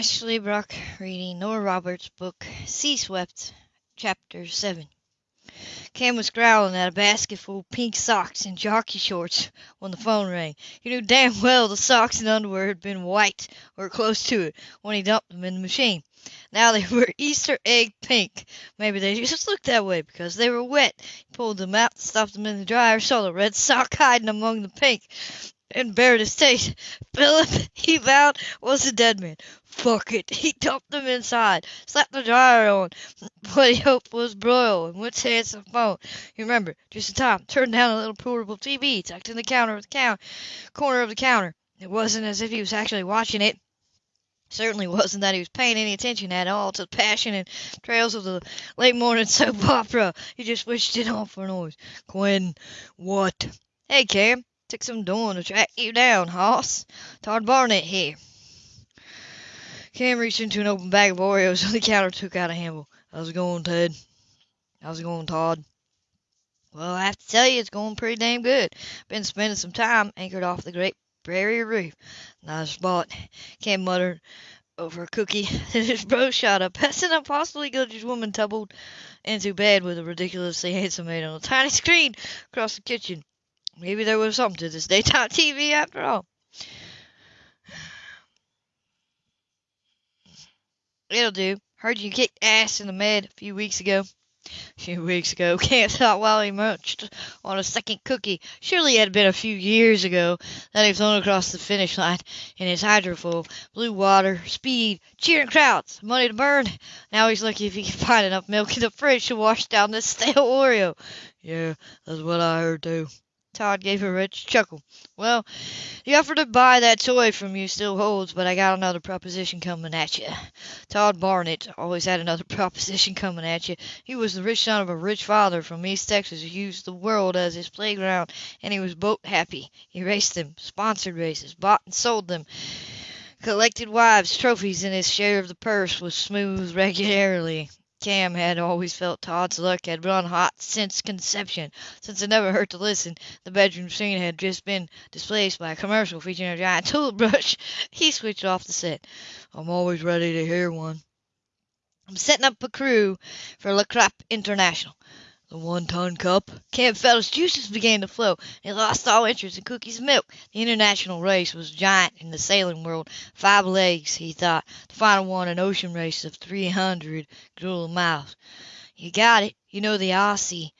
Ashley Brock reading Nora Roberts' book Sea Swept, Chapter 7. Cam was growling at a basket full of pink socks and jockey shorts when the phone rang. He knew damn well the socks and underwear had been white, or close to it, when he dumped them in the machine. Now they were Easter egg pink. Maybe they just looked that way because they were wet. He pulled them out, stuffed them in the dryer, saw the red sock hiding among the pink and bared his teeth. Philip, he vowed, was a dead man. Fuck it. He dumped them inside, slapped the dryer on what he hoped was broil, and went to answer the phone. You remember, just in time, turned down a little portable TV tucked in the counter of the corner of the counter. It wasn't as if he was actually watching it. Certainly wasn't that he was paying any attention at all to the passion and trails of the late morning soap opera. He just switched it on for noise. Quinn, what? Hey, Cam. Took some doing to track you down, hoss. Todd Barnett here. Cam reached into an open bag of Oreos on the counter took out a handful. How's it going, Ted? How's it going, Todd? Well, I have to tell you, it's going pretty damn good. Been spending some time anchored off the Great Barrier Reef. Nice spot. Cam muttered over a cookie. Then his bro shot up. That's an impossibly gorgeous woman tumbled into bed with a ridiculously handsome man on a tiny screen across the kitchen. Maybe there was something to this daytime TV after all. It'll do. Heard you kicked ass in the med a few weeks ago. A few weeks ago. Can't thought while he munched on a second cookie. Surely it had been a few years ago that he flown across the finish line in his hydrofoil. Blue water, speed, cheering crowds, money to burn. Now he's lucky if he can find enough milk in the fridge to wash down this stale Oreo. Yeah, that's what I heard too. Todd gave a rich chuckle. Well, the offer to buy that toy from you still holds, but I got another proposition coming at you. Todd Barnett always had another proposition coming at you. He was the rich son of a rich father from East Texas who used the world as his playground, and he was boat happy. He raced them, sponsored races, bought and sold them, collected wives, trophies, and his share of the purse was smooth regularly. Cam had always felt Todd's luck had run hot since conception. Since it never hurt to listen, the bedroom scene had just been displaced by a commercial featuring a giant tulip brush. He switched off the set. I'm always ready to hear one. I'm setting up a crew for La Trappe International. The one-ton cup. Cam felt his juices began to flow, he lost all interest in cookies and milk. The international race was giant in the sailing world. Five legs, he thought. The final one an ocean race of three hundred grueling miles. You got it. You know the Aussie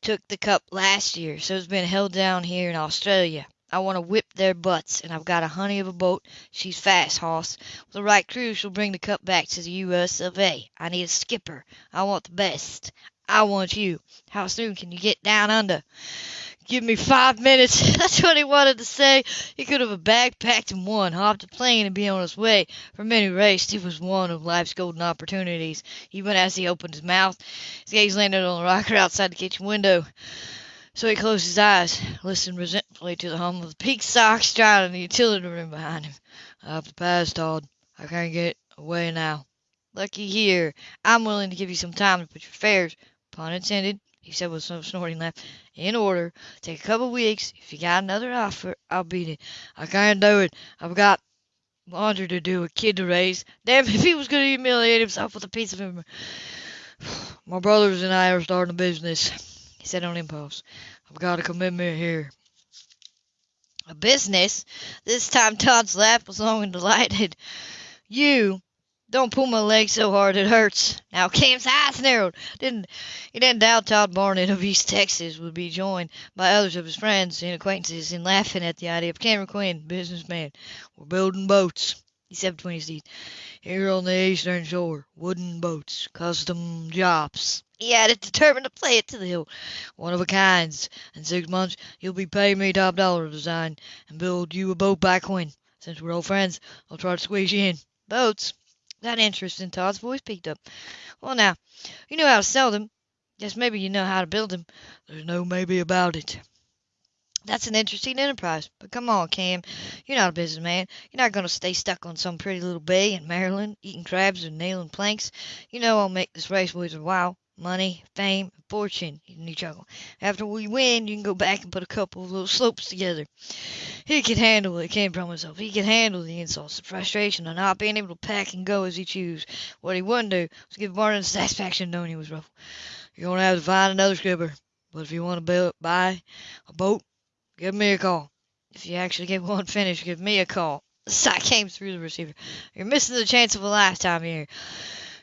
took the cup last year, so it's been held down here in Australia. I want to whip their butts, and I've got a honey of a boat. She's fast, hoss. With the right crew, she'll bring the cup back to the U.S. of A. I need a skipper. I want the best. I want you. How soon can you get down under? Give me five minutes. That's what he wanted to say. He could have a bag packed in one, hopped a plane, and be on his way. From any race, it was one of life's golden opportunities. Even as he opened his mouth, his gaze landed on the rocker outside the kitchen window. So he closed his eyes, listened resentfully to the hum of the pink socks drying in the utility room behind him. Have to pass, Todd. I can't get away now. Lucky here. I'm willing to give you some time to put your fares pun intended, he said with some snorting laugh, in order. Take a couple of weeks. If you got another offer, I'll beat it. I can't do it. I've got laundry to do, a kid to raise. Damn if he was going to humiliate himself with a piece of him. My brothers and I are starting a business, he said on impulse. I've got a commitment here. A business? This time Todd's laugh was long and delighted. You don't pull my leg so hard it hurts. Now Cam's eyes narrowed. Didn't he didn't doubt Todd Barnett of East Texas would be joined by others of his friends and acquaintances in laughing at the idea of Cameron Quinn, businessman. We're building boats, he said between his teeth. Here on the eastern shore, wooden boats, custom jobs. He added, determined to play it to the hilt. One of a kind. In six months, you'll be paying me top dollar to design and build you a boat by Quinn. Since we're old friends, I'll try to squeeze you in. Boats? That interest in Todd's voice picked up. Well, now, you know how to sell them. Guess maybe you know how to build them. There's no maybe about it. That's an interesting enterprise. But come on, Cam. You're not a businessman. You're not going to stay stuck on some pretty little bay in Maryland, eating crabs and nailing planks. You know I'll make this race worth your while. Money, fame, fortune, he chuckled. After we win, you can go back and put a couple of little slopes together. He could handle it, came from himself. He could handle the insults, the frustration of not being able to pack and go as he chose. What he wouldn't do was give Barnett the satisfaction knowing he was rough. You're going to have to find another skipper, but if you want to buy a boat, give me a call. If you actually get one finished, give me a call. The sigh came through the receiver. You're missing the chance of a lifetime here.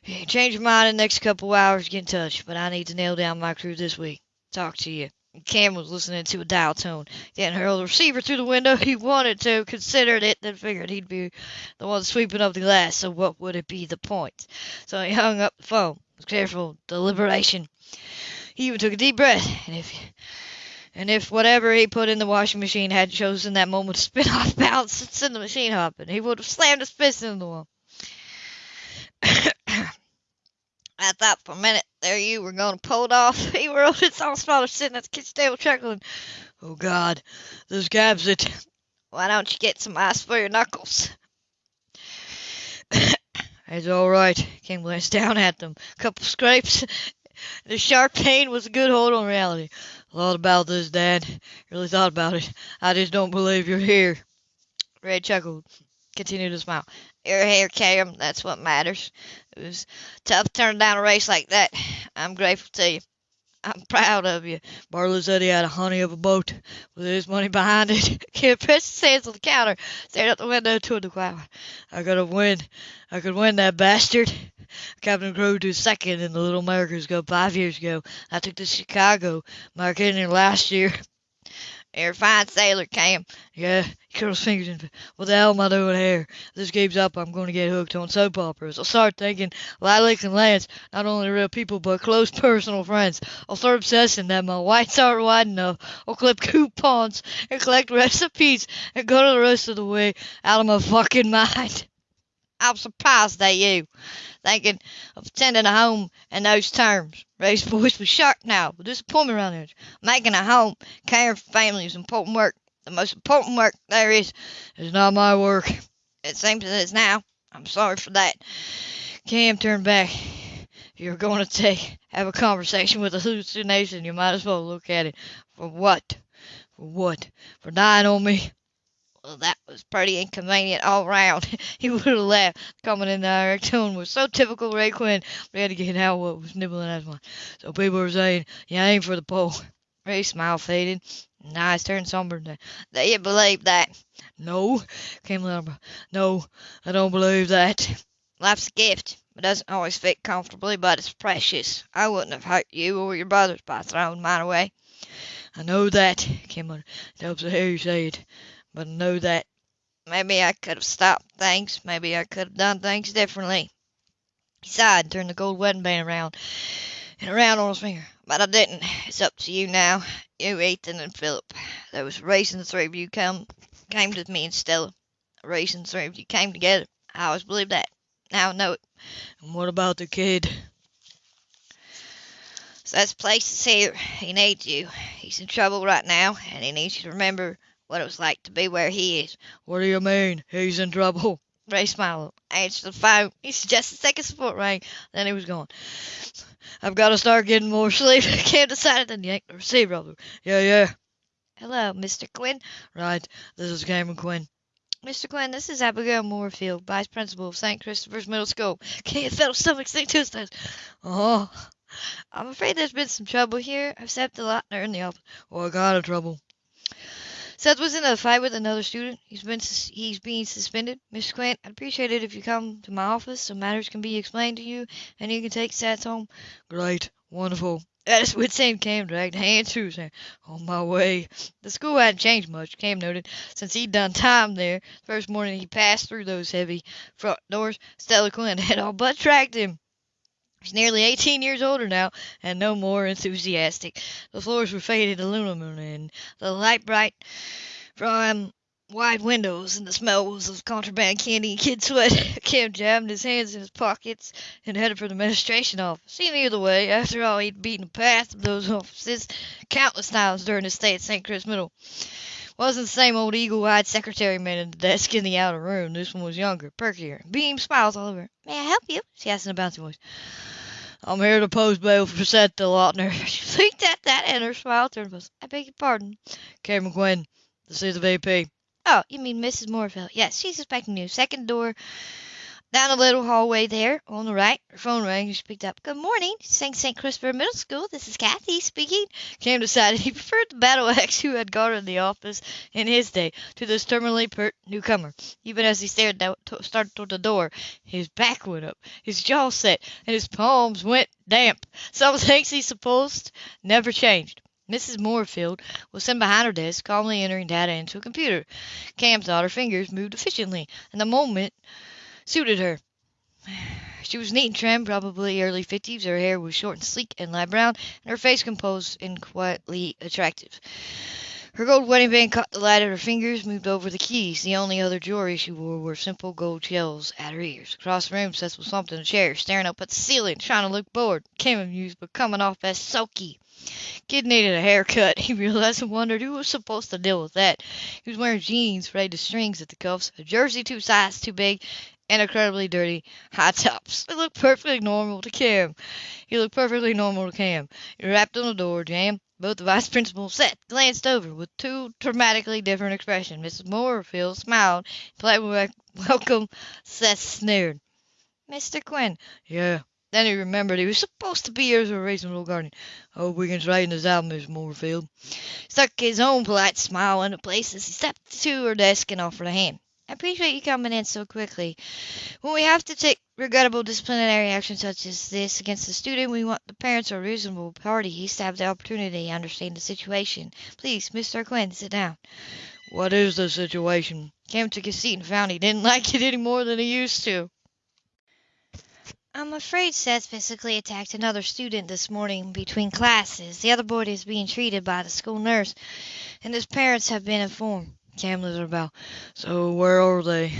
Change your mind in the next couple hours, get in touch. But I need to nail down my crew this week. Talk to you. Cam was listening to a dial tone. He hadn't hurled the receiver through the window. He wanted to, considered it, then figured he'd be the one sweeping up the glass, so what would it be the point? So he hung up the phone with careful deliberation. He even took a deep breath, and if and if whatever he put in the washing machine had chosen that moment to spin off balance and send the machine hopping, he would have slammed his fist into the wall. I thought for a minute there you were going to pull it off. He rolled his small father sitting at the kitchen table chuckling. Oh, God, this gabs it. Why don't you get some ice for your knuckles? it's all right. King glanced down at them. A couple scrapes. The sharp pain was a good hold on reality. A lot about this, Dad. Really thought about it. I just don't believe you're here. Red chuckled. Continued to smile. You're here, Cam. That's what matters. It was tough turning down a race like that. I'm grateful to you. I'm proud of you. Barlow said he had a honey of a boat with his money behind it. Kid pressed his hands on the counter, stared out the window toward the crowd. I have win. I could win that bastard. Captain Crew to second in the Little Americas Cup five years ago. I took to Chicago, Mark Henry last year. You're a fine sailor, Cam. Yeah, he curls fingers and what the hell am I doing here? If this game's up, I'm going to get hooked on soap operas. I'll start thinking Lilac and Lance, not only real people, but close personal friends. I'll start obsessing that my whites aren't wide enough. I'll clip coupons and collect recipes and go to the rest of the way out of my fucking mind. I'm surprised at you, thinking of attending a home in those terms. Ray's voice was sharp now, with disappointment around it. Making a home, caring for family is important work. The most important work there is is not my work. It seems as it is now. I'm sorry for that. Cam turned back. If you're going to take have a conversation with a hallucination, you might as well look at it. For what? For what? For dying on me? Well, that was pretty inconvenient all round. he would have laughed. Coming in the direct tone was so typical Ray Quinn. We had to get out what was nibbling at his mind. So people were saying, you aim for the pole. Ray's smile faded, eyes turned somber. Do you believe that? No, came louder. No, I don't believe that. Life's a gift. It doesn't always fit comfortably, but it's precious. I wouldn't have hurt you or your brothers by throwing mine away. I know that, came on. It helps to hear you say it but know that maybe I could have stopped things. Maybe I could have done things differently. He sighed and turned the gold wedding band around and around on his finger. But I didn't. It's up to you now. You, Ethan, and Philip. There was a reason the three of you come came to me and Stella. A reason the three of you came together. I always believed that. Now I know it. And what about the kid? So that's place here. He needs you. He's in trouble right now, and he needs you to remember what it was like to be where he is. What do you mean? He's in trouble. Ray smiled, answered the phone. He suggested second support rang. Then he was gone. I've got to start getting more sleep. Cam decided to yank the receiver over. Yeah, yeah. Hello, Mr. Quinn. Right, this is Cameron Quinn. Mr. Quinn, this is Abigail Moorfield, Vice Principal of St. Christopher's Middle School. Can't feel stomach his toes. Oh, I'm afraid there's been some trouble here. I've stepped a lot in the office. What kind of trouble? Seth was in a fight with another student. He's been he's being suspended. Mr. Quinn, I'd appreciate it if you come to my office so matters can be explained to you and you can take Seth home. Great, wonderful. That's his Sam Cam dragged hand through hand. On my way. The school hadn't changed much, Cam noted, since he'd done time there. The first morning he passed through those heavy front doors, Stella Quinn had all but tracked him. He's nearly 18 years older now, and no more enthusiastic. The floors were faded aluminum, and the light bright from wide windows, and the smells of contraband candy and kid sweat. Cam jammed his hands in his pockets and headed for the administration office. He knew the way. After all, he'd beaten the path of those offices countless times during his stay at St. Chris Middle. Wasn't the same old eagle-eyed secretary man at the desk in the outer room. This one was younger, perkier, beam smiles all over. May I help you? she asked in a bouncy voice. I'm here to post bail for Seth DeLauter. She blinked at that and her smile turned was, I beg your pardon. Cameron Quinn, this is the VP. Oh, you mean Mrs. Moorfield? Yes, she's expecting you. Second door down the little hallway there on the right. Her phone rang. She picked up. Good morning, St. St. Christopher Middle School. This is Kathy speaking. Cam decided he preferred the battle axe who had guarded the office in his day to this terminally pert newcomer. Even as he stared to, started toward the door, his back went up, his jaw set, and his palms went damp. Some things he supposed never changed. Mrs. Moorfield was sitting behind her desk, calmly entering data into a computer. Cam thought her fingers moved efficiently, and the moment suited her. She was neat and trim, probably early fifties. Her hair was short and sleek and light brown, and her face composed and quietly attractive. Her gold wedding band caught the light of her fingers, moved over the keys. The only other jewelry she wore were simple gold shells at her ears. Across the room, Seth was slumped in a chair, staring up at the ceiling, trying to look bored. Came amused, but coming off as sulky. Kid needed a haircut, he realized and wondered who was supposed to deal with that. He was wearing jeans frayed to strings at the cuffs, a jersey two sizes too big, and incredibly dirty high tops. It looked perfectly normal to Cam. He looked perfectly normal to Cam. He rapped on the door, jam. Both the vice principals sat, glanced over with two dramatically different expressions. Mrs. Moorfield smiled, politely welcome. Seth sneered. Mr. Quinn. Yeah. Then he remembered he was supposed to be here as a reasonable guardian. Hope we can straighten this out, Miss Moorfield. Stuck his own polite smile into place as he stepped to her desk and offered a hand. I appreciate you coming in so quickly. When we have to take regrettable disciplinary action such as this against a student, we want the parents or reasonable parties to have the opportunity to understand the situation. Please, Mr. Quinn, sit down. What is the situation? Cam took his seat and found he didn't like it any more than he used to. I'm afraid Seth physically attacked another student this morning between classes. The other boy is being treated by the school nurse, and his parents have been informed. Cam lifted about. So where are they?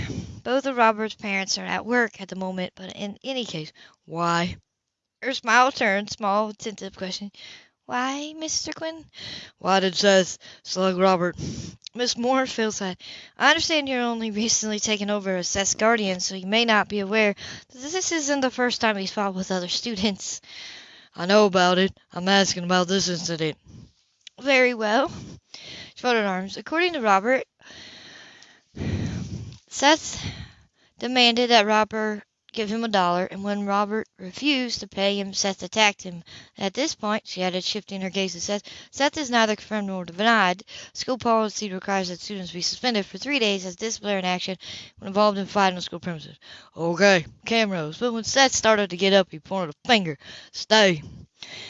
Both of Robert's parents are at work at the moment, but in any case, why? Her smile turned, small, tentative question. Why, Mr. Quinn? Why did Seth slug Robert? Miss Moorfield said, I understand you're only recently taken over as Seth's guardian, so you may not be aware that this isn't the first time he's fought with other students. I know about it. I'm asking about this incident. Very well. She folded arms. According to Robert, Seth demanded that Robert give him a dollar, and when Robert refused to pay him, Seth attacked him. At this point, she added, shifting her gaze to Seth, Seth is neither confirmed nor denied. School policy requires that students be suspended for three days as disciplinary action when involved in fighting on school premises. Okay, Cam rose, but when Seth started to get up, he pointed a finger. Stay.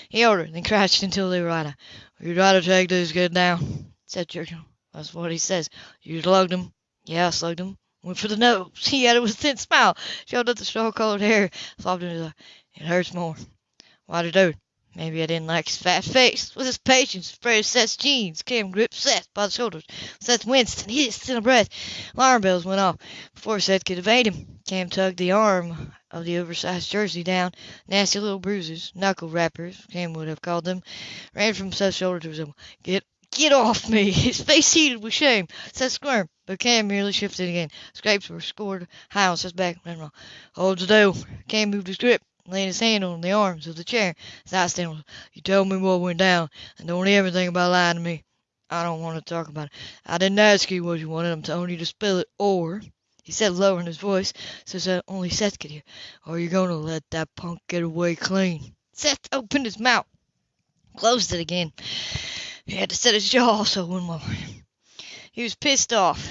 He ordered, then crouched until they were out. You try to take this kid down, said Churchill. That's what he says. You slugged him. Yeah, I slugged him. Went for the nose. He added with a thin smile, showed up the straw-colored hair, sobbed in his eye. It hurts more. Why'd he do it? Maybe I didn't like his fat face. With his patience, sprayed Seth's jeans. Cam gripped Seth by the shoulders. Seth winced and hissed in a breath. Alarm bells went off. Before Seth could evade him, Cam tugged the arm of the oversized jersey down. Nasty little bruises, knuckle rappers, Cam would have called them, ran from Seth's shoulder to his elbow. Get Get off me! His face heated with shame. Seth squirmed, but Cam merely shifted again. Scrapes were scored high on Seth's back. Hold the door. Cam moved his grip, laying his hand on the arms of the chair. His eyes stand You tell me what went down, and don't ever think about lying to me. I don't want to talk about it. I didn't ask you what you wanted. I'm telling you to spill it, or, he said lowering his voice so that only Seth could hear, or you're going to let that punk get away clean. Seth opened his mouth, closed it again. He had to set his jaw so one more. He was pissed off.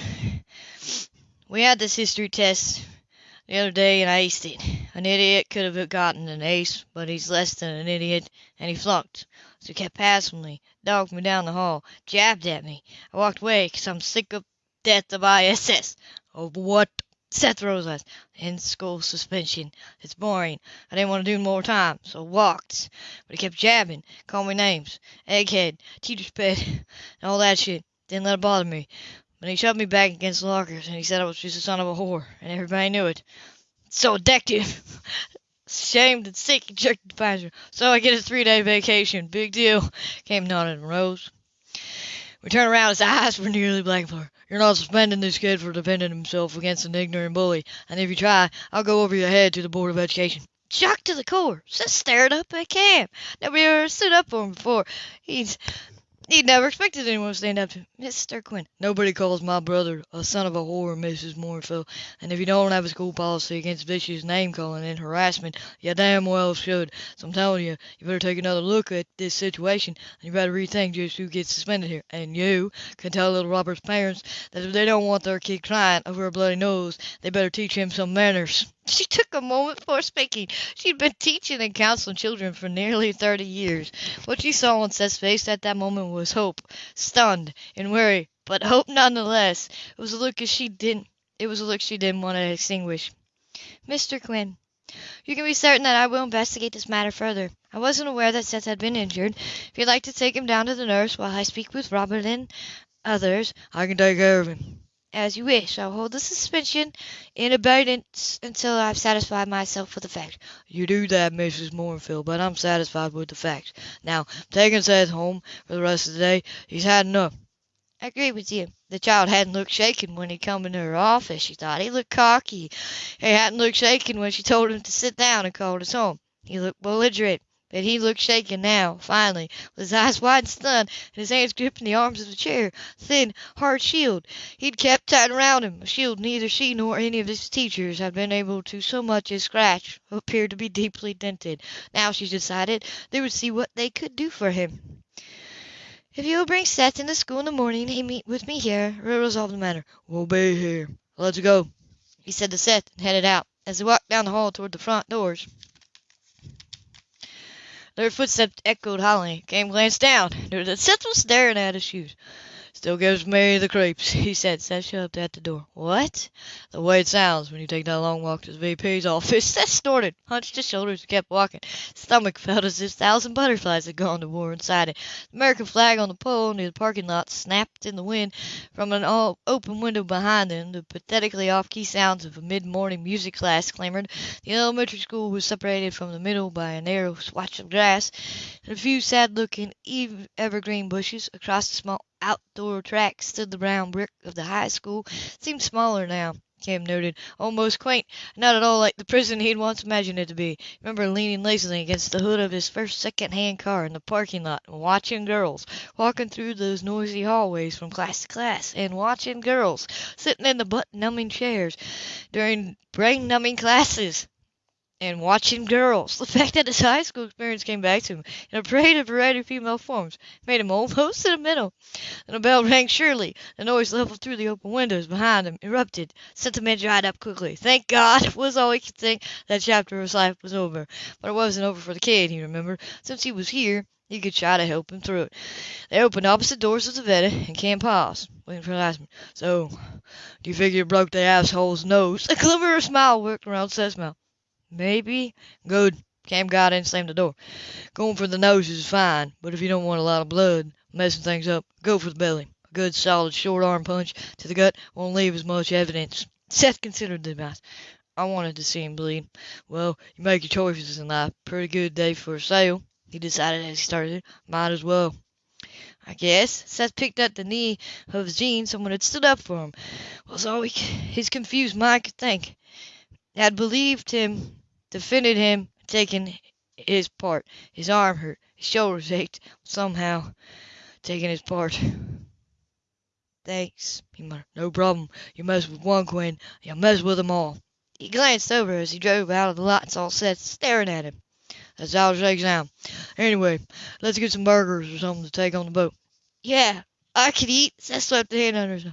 We had this history test the other day and I aced it. An idiot could have gotten an ace, but he's less than an idiot, and he flunked. So he kept passing me, dogged me down the hall, jabbed at me. I walked away 'cause I'm sick of death of ISS. Of what? Seth eyes. In school suspension. It's boring. I didn't want to do more time, so walked. But he kept jabbing, calling me names. Egghead, teacher's pet, and all that shit. Didn't let it bother me. But he shoved me back against the lockers, and he said I was just a son of a whore, and everybody knew it. So addictive. Shamed and sick, jerked the. So I get a three-day vacation. Big deal. Came nodded and rose. We turned around, his eyes were nearly black You're not suspending this kid for defending himself against an ignorant bully, and if you try, I'll go over your head to the Board of Education. shocked to the core. Seth stared up at Cam. Nobody ever stood up for him before. He's He'd never expected anyone to stand up to him. Mr. Quinn. Nobody calls my brother a son of a whore, Mrs. Moorfield. And if you don't have a school policy against vicious name calling and harassment, you damn well should. So I'm telling you, you better take another look at this situation, and you better rethink just who gets suspended here. And you can tell little Robert's parents that if they don't want their kid crying over a bloody nose, they better teach him some manners. She took a moment before speaking. She'd been teaching and counseling children for nearly thirty years. What she saw on Seth's face at that moment was hope, stunned and weary, but hope nonetheless. It was a look as she didn't. It was a look she didn't want to extinguish. Mr. Quinn, you can be certain that I will investigate this matter further. I wasn't aware that Seth had been injured. If you'd like to take him down to the nurse while I speak with Robert and others, I can take care of him. As you wish. I'll hold the suspension in abeyance until I've satisfied myself with the facts. You do that, Mrs. Moorfield, but I'm satisfied with the facts. Now, taking Seth home for the rest of the day. He's had enough. I agree with you. The child hadn't looked shaken when he come into her office, she thought. He looked cocky. He hadn't looked shaken when she told him to sit down and called us home. He looked belligerent. But he looked shaken now, finally, with his eyes wide and stunned, and his hands gripping the arms of the chair, thin, hard shield he'd kept tight around him, a shield neither she nor any of his teachers had been able to so much as scratch, appeared to be deeply dented. Now, she decided, they would see what they could do for him. If you'll bring Seth into school in the morning and meet with me here, we'll resolve the matter. We'll be here. Let's go, he said to Seth, and headed out. As they walked down the hall toward the front doors, their footsteps echoed hollowly. Cam glanced down. Noted that Seth was staring at his shoes. Still gives me the creeps, he said. Seth shoved at the door. What? The way it sounds when you take that long walk to the VP's office. Seth snorted, hunched his shoulders, and kept walking. His stomach felt as if a thousand butterflies had gone to war inside it. The American flag on the pole near the parking lot snapped in the wind from an open window behind them. The pathetically off-key sounds of a mid-morning music class clamored. The elementary school was separated from the middle by a narrow swatch of grass and a few sad-looking evergreen bushes. Across the small outdoor track stood the brown brick of the high school. It seemed smaller now, Cam noted. Almost quaint, not at all like the prison he'd once imagined it to be. Remember leaning lazily against the hood of his first second-hand car in the parking lot and watching girls walking through those noisy hallways from class to class, and watching girls sitting in the butt-numbing chairs during brain-numbing classes and watching girls. The fact that his high school experience came back to him in a parade of variety of female forms made him almost sentimental. Then a bell rang surely. The noise leveled through the open windows behind him, erupted. Sentiment dried up quickly. Thank God, was all he could think. That chapter of his life was over. But it wasn't over for the kid, he remembered. Since he was here, he could try to help him through it. They opened opposite doors of the Vette, and Cam paused, waiting for the last one. So, do you figure you broke the asshole's nose? A glimmer of smile worked around Seth's mouth. Maybe. Good. Cam got in and slammed the door. Going for the nose is fine, but if you don't want a lot of blood messing things up, go for the belly. A good solid short arm punch to the gut won't leave as much evidence. Seth considered the advice. I wanted to see him bleed. Well, you make your choices in life. Pretty good day for a sale, he decided as he started. Might as well. I guess. Seth picked up the knee of Jean. Someone had stood up for him. Was all he, his confused mind could think. Had believed him defended him, taking his part. His arm hurt, his shoulders ached, somehow taking his part. Thanks, he muttered. No problem. You mess with one Quinn, you mess with them all. He glanced over as he drove out of the lot and saw Seth staring at him. That's how it shakes down. Anyway, let's get some burgers or something to take on the boat. Yeah, I could eat. Seth swept the hand under his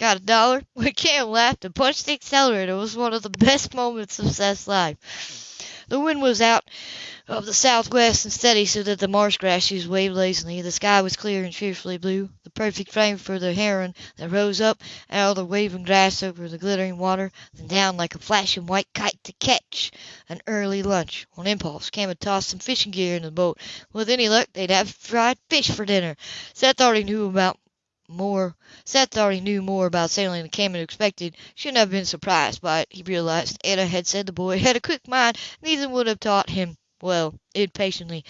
Got a dollar? Cam laughed and punched the accelerator, was one of the best moments of Seth's life. The wind was out of the southwest and steady so that the marsh grasses waved lazily. The sky was clear and cheerfully blue, the perfect frame for the heron that rose up out of the waving grass over the glittering water, then down like a flashing white kite to catch an early lunch. On impulse, Cam had tossed some fishing gear in the boat. With any luck, they'd have fried fish for dinner. Seth already knew about more Seth already knew more about sailing than Cam had expected. Shouldn't have been surprised by it, he realized. Anna had said the boy had a quick mind, neither would have taught him well, impatiently.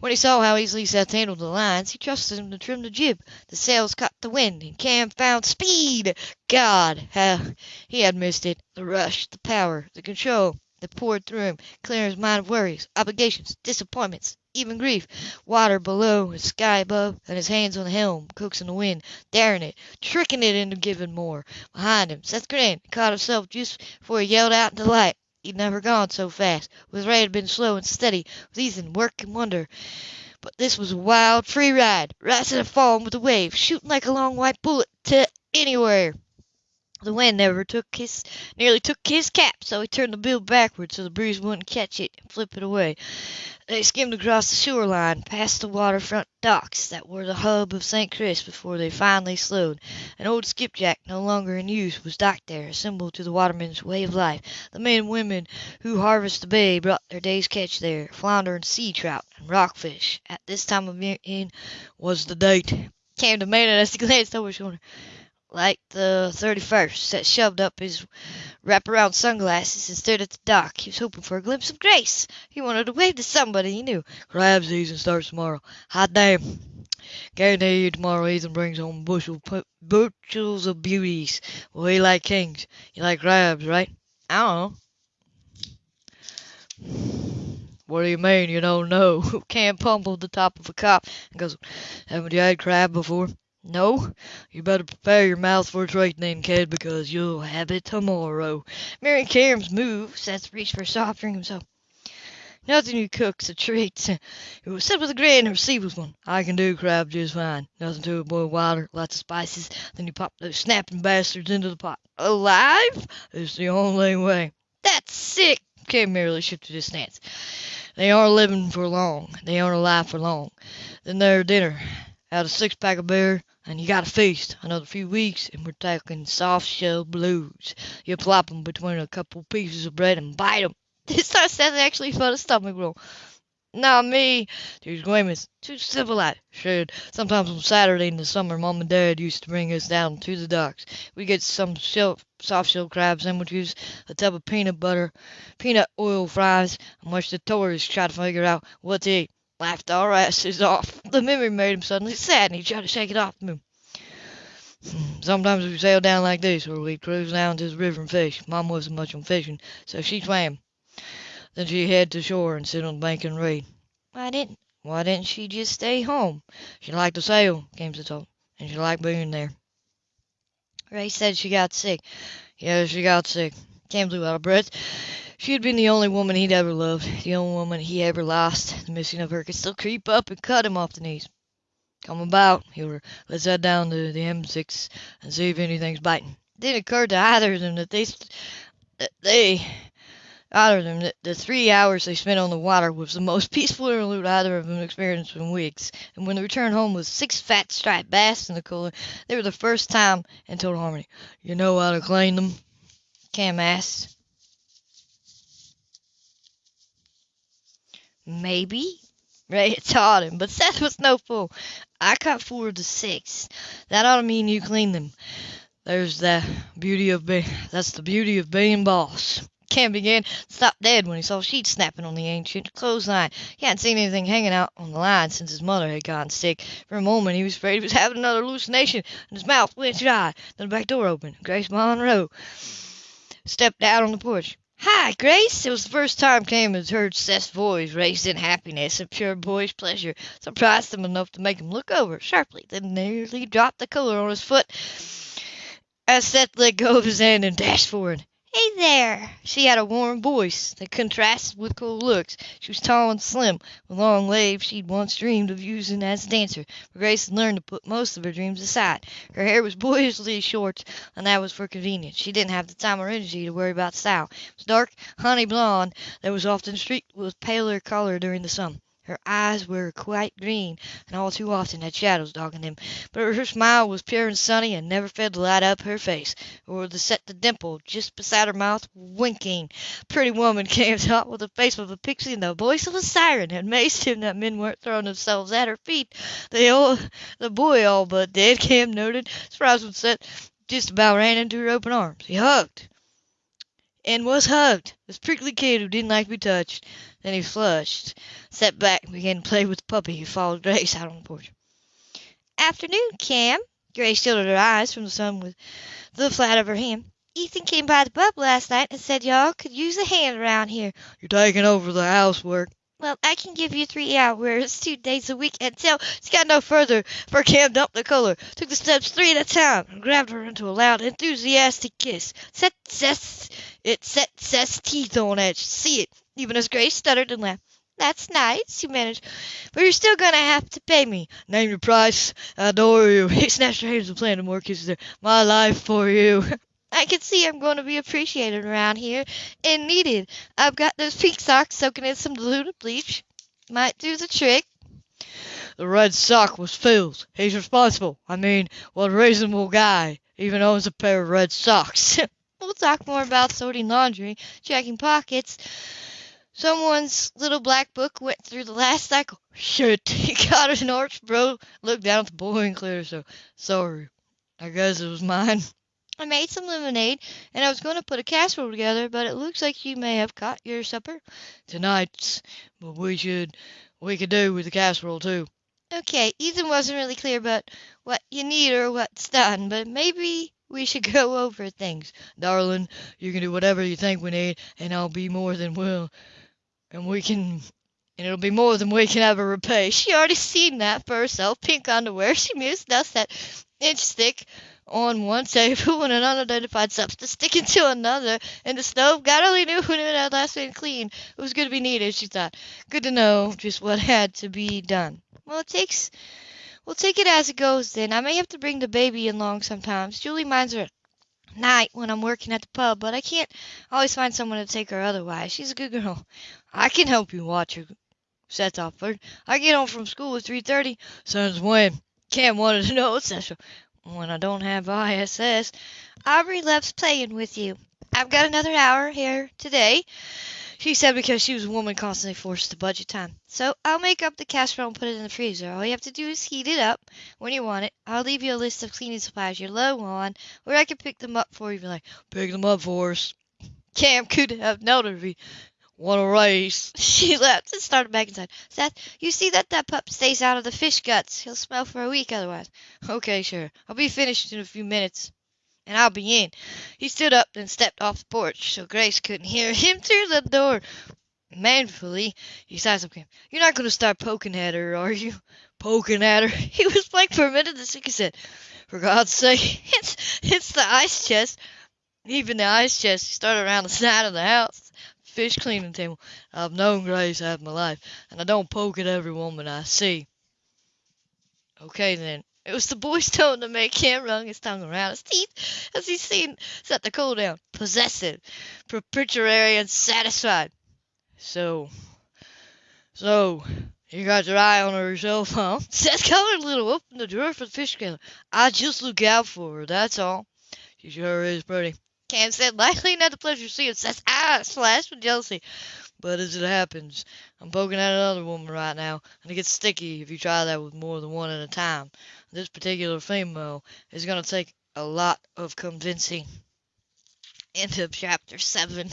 When he saw how easily Seth handled the lines, he trusted him to trim the jib. The sails caught the wind, and Cam found speed. God, how he had missed it. The rush, the power, the control. that poured through him, clearing his mind of worries, obligations, disappointments, even grief. Water below and sky above, and his hands on the helm, coaxing the wind, daring it, tricking it into giving more. Behind him, Seth and caught himself just before he yelled out in delight. He'd never gone so fast. With Ray had been slow and steady, with Ethan work and wonder. But this was a wild, free ride, rising and falling with the waves, shooting like a long white bullet to anywhere. The wind never took his, nearly took his cap, so he turned the bill backward so the breeze wouldn't catch it and flip it away. They skimmed across the shore line, past the waterfront docks that were the hub of St. Chris before they finally slowed. An old skipjack, no longer in use, was docked there, a symbol to the watermen's way of life. The men and women who harvest the bay brought their day's catch there, flounder and sea trout and rockfish. At this time of year in was the date. Cam demanded as he glanced over his shoulder like the 31st. Seth shoved up his wraparound sunglasses and stared at the dock. He was hoping for a glimpse of Grace. He wanted to wave to somebody he knew. Crab season starts tomorrow. Hot damn. Guarantee you tomorrow Ethan brings home bushel, bushels of beauties. Well, he like kings. You like crabs, right? I don't know. What do you mean you don't know? Cam pummeled the top of a cup and goes, Haven't you had crab before? No, you better prepare your mouth for a treat then, kid, because you'll have it tomorrow. Mary Cam's move, Seth reached for a soft drink himself. Nothing you cook's a treat. It was said with a grin and received with one. I can do crab just fine. Nothing to it, boil water, lots of spices, then you pop those snapping bastards into the pot. Alive? It's the only way. That's sick! Cam merely shifted his stance. They aren't living for long. They aren't alive for long. Then their dinner. Out a six pack of beer, and you got to feast another few weeks, and we're talking soft shell blues. You plop 'em between a couple pieces of bread and bite 'em. This time Seth actually felt a stomach roll. Not me. Too squeamish. Too civilized. Should. Sometimes on Saturday in the summer, Mom and Dad used to bring us down to the docks. We get some shell, soft shell crab sandwiches, a tub of peanut butter, peanut oil fries, and watch the tourists try to figure out what to eat laughed our asses off. The memory made him suddenly sad, and he tried to shake it off him. Sometimes we sail down like this, or we'd cruise down to the river and fish. Mom wasn't much on fishing, so she swam. Then she'd head to shore and sit on the bank and read. Why didn't Why didn't she just stay home? She liked to sail, came to talk, and she liked being there. Ray said she got sick. Yeah, she got sick. Came blew out of breath. She had been the only woman he'd ever loved, the only woman he ever lost. The missing of her could still creep up and cut him off the knees. Come about, he ordered. Let's head down to the M6 and see if anything's biting. It didn't occur to either of them that they, that they, either of them, that the three hours they spent on the water was the most peaceful interlude either of them experienced in weeks. And when they returned home with six fat striped bass in the cooler, they were the first time in total harmony. You know how to clean them? Cam asked. Maybe. Ray had taught him, but Seth was no fool. I caught four of the six. That ought to mean you cleaned them. There's the beauty of being, that's the beauty of being boss. Cam began to stop dead when he saw sheets snapping on the ancient clothesline. He hadn't seen anything hanging out on the line since his mother had gotten sick. For a moment he was afraid he was having another hallucination, and his mouth went dry. Then the back door opened. Grace Monroe stepped out on the porch. Hi, Grace! It was the first time Cam had heard Seth's voice raised in happiness and pure boyish pleasure. Surprised him enough to make him look over sharply, then nearly dropped the collar on his foot as Seth let go of his hand and dashed forward. Hey there! She had a warm voice that contrasted with cold looks. She was tall and slim, with long legs she'd once dreamed of using as a dancer, but Grace had learned to put most of her dreams aside. Her hair was boyishly short, and that was for convenience. She didn't have the time or energy to worry about style. It was dark, honey blonde that was often streaked with paler color during the sun. Her eyes were quite green, and all too often had shadows dogging them, but her smile was pure and sunny, and never failed to light up her face, or to set the dimple just beside her mouth winking. Pretty woman came out with the face of a pixie and the voice of a siren, and amazed him that men weren't throwing themselves at her feet. The old, the boy all but did, Cam noted, surprised when Seth just about ran into her open arms. He hugged and was hugged. This prickly kid who didn't like to be touched. Then he flushed, sat back, and began to play with the puppy who followed Grace out on the porch. Afternoon, Cam. Grace shielded her eyes from the sun with the flat of her hand. Ethan came by the pub last night and said y'all could use a hand around here. You're taking over the housework. Well, I can give you three hours, two days a week, until she got no further, for Cam dumped the color, took the steps three at a time, and grabbed her into a loud, enthusiastic kiss. Set Seth's, it set Seth's teeth on edge. See it, even as Grace stuttered and laughed. That's nice, she managed, but you're still gonna have to pay me. Name your price. I adore you. He snatched her hands and planted more kisses there. My life for you. I can see I'm going to be appreciated around here and needed. I've got those pink socks soaking in some diluted bleach. Might do the trick. The red sock was Phil's. He's responsible. I mean, what reasonable guy even owns a pair of red socks? we'll talk more about sorting laundry, checking pockets. Someone's little black book went through the last cycle. Shit, he got an arch, bro. Looked down at the boy and cleared so sorry. I guess it was mine. I made some lemonade, and I was going to put a casserole together, but it looks like you may have caught your supper. Tonight's, but we should, we could do with the casserole too. Okay, Ethan wasn't really clear about what you need or what's done, but maybe we should go over things. Darling, you can do whatever you think we need, and I'll be more than will, and we can, and it'll be more than we can ever repay. She already seen that for herself. Pink underwear. She mused dust that inch thick on one table and an unidentified substance sticking to another in the stove. God only knew when it had last been cleaned. It was good to be needed, she thought. Good to know just what had to be done. Well, it takes. We'll take it as it goes then. I may have to bring the baby along sometimes. Julie minds her at night when I'm working at the pub, but I can't always find someone to take her otherwise. She's a good girl. I can help you watch her. Seth offered. I get home from school at 3.30. Since when? Cam wanted to know, etc when I don't have ISS. Aubrey loves playing with you. I've got another hour here today, she said because she was a woman constantly forced to budget time. So I'll make up the casserole and put it in the freezer. All you have to do is heat it up when you want it. I'll leave you a list of cleaning supplies you're low on, or I can pick them up for you you like. Pick them up for us. Cam could have noted Want a race? She laughed and started back inside. Seth, you see that that pup stays out of the fish guts. He'll smell for a week otherwise. Okay, sure. I'll be finished in a few minutes. And I'll be in. He stood up and stepped off the porch so Grace couldn't hear him through the door. Manfully, he sized up Cam. You're not going to start poking at her, are you? Poking at her? He was blank for a minute, then he said, For God's sake, it's, it's the ice chest. Even the ice chest started around the side of the house fish cleaning table. I've known Grace half my life, and I don't poke at every woman I see. Okay then. It was the boy's tone to make him wrung his tongue around his teeth as he seemed set the cool down, possessive, propitiatory, and satisfied. So, so, you got your eye on her yourself, huh? Seth colored little, opened the drawer for the fish scaler. I just look out for her, that's all. She sure is pretty. Cam said, likely not the pleasure seeing Seth's eyes flash with jealousy. But as it happens, I'm poking at another woman right now, and it gets sticky if you try that with more than one at a time. This particular female is going to take a lot of convincing. End of chapter 7.